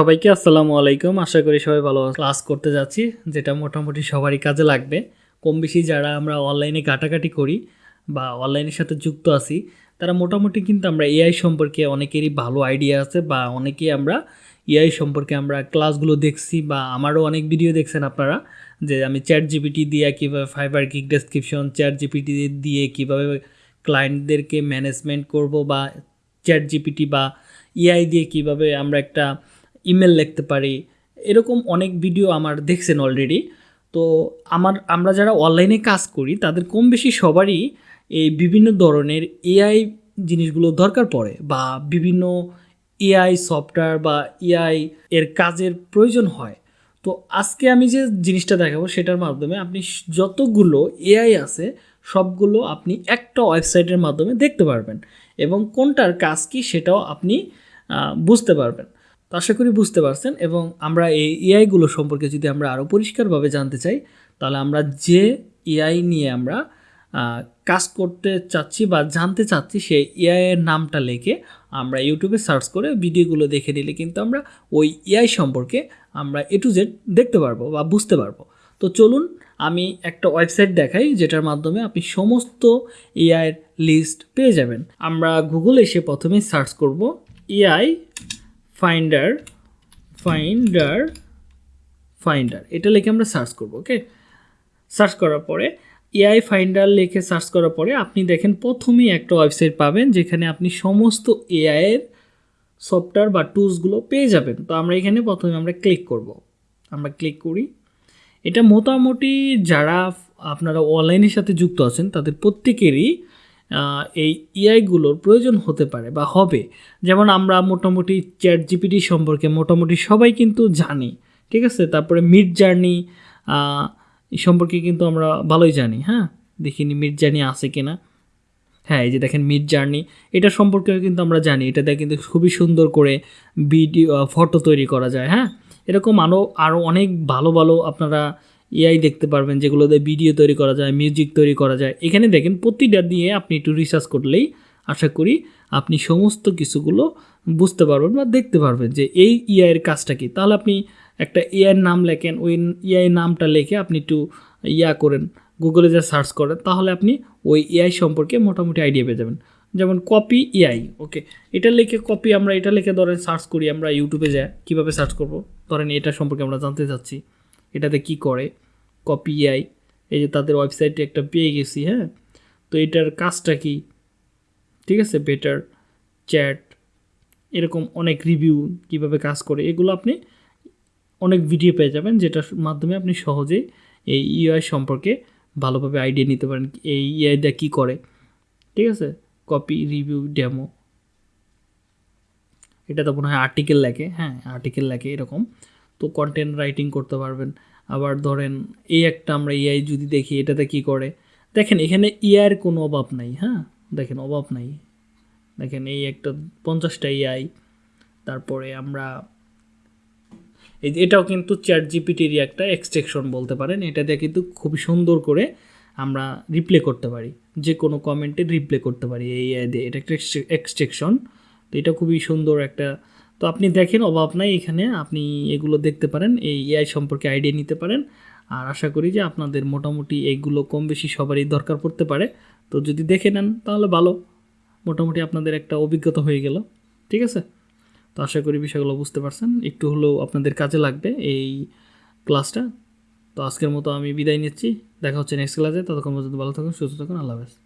সবাইকে আসসালামু আলাইকুম। আশা করি সবাই ভালো ক্লাস করতে যাচ্ছি, যেটা মোটামুটি সবারই কাজে লাগবে। কম বেশি যারা আমরা অনলাইনে ঘাটাঘাটি করি বা অনলাইনের সাথে যুক্ত আছি, তারা মোটামুটি কিন্তু আমরা এআই সম্পর্কে অনেকেরই ভালো আইডিয়া আছে বা অনেকেই আমরা এআই সম্পর্কে আমরা ক্লাসগুলো দেখছি বা আমারও অনেক ভিডিও দেখছেন আপনারা, যে আমি চ্যাট জিপিটি দিয়ে কীভাবে Fiverr gig description chat GPT দিয়ে কীভাবে ক্লায়েন্টদেরকে ম্যানেজমেন্ট করব বা চ্যাট জিপিটি বা এআই দিয়ে কীভাবে আমরা একটা ইমেল লিখতে পারি। এরকম অনেক ভিডিও আমার দেখছেন অলরেডি তো আমার, আমরা যারা অনলাইনে কাজ করি, তাদের কম বেশি সবারই এই বিভিন্ন ধরনের এআই জিনিসগুলো দরকার পড়ে বা বিভিন্ন এআই সফটওয়্যার বা এআই এর কাজের প্রয়োজন হয়। তো আজকে আমি যে জিনিসটা দেখাবো, সেটার মাধ্যমে আপনি যতগুলো এআই আছে, সবগুলো আপনি একটা ওয়েবসাইটের মাধ্যমে দেখতে পারবেন এবং কোনটার কাজ কি সেটাও আপনি বুঝতে পারবেন। তো আশা করি বুঝতে পারছেন এবং আমরা এই এআইগুলো সম্পর্কে যদি আমরা আরও পরিষ্কারভাবে জানতে চাই, তাহলে আমরা যে এআই নিয়ে আমরা কাজ করতে চাচ্ছি বা জানতে চাচ্ছি সেই এআই এর নামটা লিখে আমরা ইউটিউবে সার্চ করে ভিডিওগুলো দেখে নিলে কিন্তু আমরা ওই এআই সম্পর্কে আমরা এ টু জেড দেখতে পারব বা বুঝতে পারব। তো চলুন আমি একটা ওয়েবসাইট দেখাই যেটার মাধ্যমে আপনি সমস্ত এআইয়ের লিস্ট পেয়ে যাবেন। আমরা গুগল এসে প্রথমে সার্চ করব এআই ফাইন্ডার ফাইন্ডার ফাইন্ডার এটা লিখে আমরা সার্চ করব ওকে সার্চ করার পরে এআই ফাইন্ডার লিখে সার্চ করার পরে আপনি দেখেন প্রথমেই একটা ওয়েবসাইট পাবেন যেখানে আপনি সমস্ত এআইয়ের সফটওয়্যার বা টুলসগুলো পেয়ে যাবেন। তো আমরা এখানে প্রথমে আমরা ক্লিক করব। আমরা ক্লিক করি। এটা মোটামুটি যারা আপনারা অনলাইনের সাথে যুক্ত আছেন, তাদের প্রত্যেকেরই এই এআইগুলোর প্রয়োজন হতে পারে বা হবে। যেমন আমরা মোটামুটি চ্যাট জিপিটি সম্পর্কে মোটামুটি সবাই কিন্তু জানি, ঠিক আছে? তারপরে মিড জার্নি সম্পর্কে কিন্তু আমরা ভালোই জানি হ্যাঁ? দেখিনি মিড জার্নি আছে কি না হ্যাঁ এই যে দেখেন মিড জার্নি এটা সম্পর্কেও কিন্তু আমরা জানি। এটাতে কিন্তু খুবই সুন্দর করে ভিডিও ফটো তৈরি করা যায় হ্যাঁ? এরকম আরও আরও অনেক ভালো ভালো আপনারা এআই দেখতে পারবেন, যেগুলো দিয়ে ভিডিও তৈরি করা যায় মিউজিক তৈরি করা যায়। এখানে দেখেন, প্রতিটা দিয়ে আপনি একটু রিসার্চ করলেই আশা করি আপনি সমস্ত কিছুগুলো বুঝতে পারবেন বা দেখতে পারবেন যে এই এআইয়ের কাজটা কী। তাহলে আপনি একটা এআইয়ের নাম লেখেন, ওই এআই নামটা লিখে আপনি একটু ইয়া করেন গুগলে যা সার্চ করেন, তাহলে আপনি ওই এআই সম্পর্কে মোটামুটি আইডিয়া পেয়ে যাবেন। যেমন কপি এআই ওকে এটা লিখে কপি আমরা, এটা লিখে ধরেন সার্চ করি আমরা ইউটিউবে যাই কীভাবে সার্চ করব? ধরেন এটা সম্পর্কে আমরা জানতে চাচ্ছি। এটাতে কি করে? কপি আই এই যে তাদের ওয়েবসাইটে একটা পেয়ে গেছি হ্যাঁ? তো এটার কাজটা কি? ঠিক আছে? বেটার চ্যাট এরকম অনেক রিভিউ কীভাবে কাজ করে, এগুলো আপনি অনেক ভিডিও পেয়ে যাবেন, যেটার মাধ্যমে আপনি সহজেই এই ইআই সম্পর্কে ভালোভাবে আইডিয়া নিতে পারেন, এই ইআইটা কী করে? ঠিক আছে? কপি রিভিউ ডেমো এটা তো মনে হয় আর্টিকেল লেখে হ্যাঁ? আর্টিকেল লেখে এরকম। তো কন্টেন্ট রাইটিং করতে পারবেন। আবার ধরেন, এই একটা আমরা এআই যদি দেখি, এটাতে কি করে? দেখেন, এখানে এআইয়ের কোনো অভাব নাই হ্যাঁ? দেখেন, অভাব নাই। দেখেন, এই একটা পঞ্চাশটা এআই তারপরে আমরা, এই এটাও কিন্তু চ্যাট জিপিটির একটা এক্সট্রেকশন বলতে পারেন। এটা দিয়ে কিন্তু খুবই সুন্দর করে আমরা রিপ্লে করতে পারি। যে কোনো কমেন্টে রিপ্লে করতে পারি এই এটা একটা এক্সট্রেকশন তো এটা খুবই সুন্দর একটা তো আপনি দেখেন, অভাব নাই এখানে। আপনি এগুলো দেখতে পারেন, এই এআই সম্পর্কে আইডিয়া নিতে পারেন। আর আশা করি যে আপনাদের মোটামুটি এইগুলো কম বেশি সবারই দরকার পড়তে পারে। তো যদি দেখে নেন, তাহলে ভালো। মোটামুটি আপনাদের একটা অভিজ্ঞতা হয়ে গেল। ঠিক আছে? তো আশা করি বিষয়গুলো বুঝতে পারছেন। একটু হলেও আপনাদের কাজে লাগবে এই ক্লাসটা। তো আজকের মতো আমি বিদায় নিচ্ছি। দেখা হচ্ছে নেক্সট ক্লাসে ততক্ষণ পর্যন্ত ভালো থাকুন, সুস্থ থাকুন। আল্লাহ হাফেজ।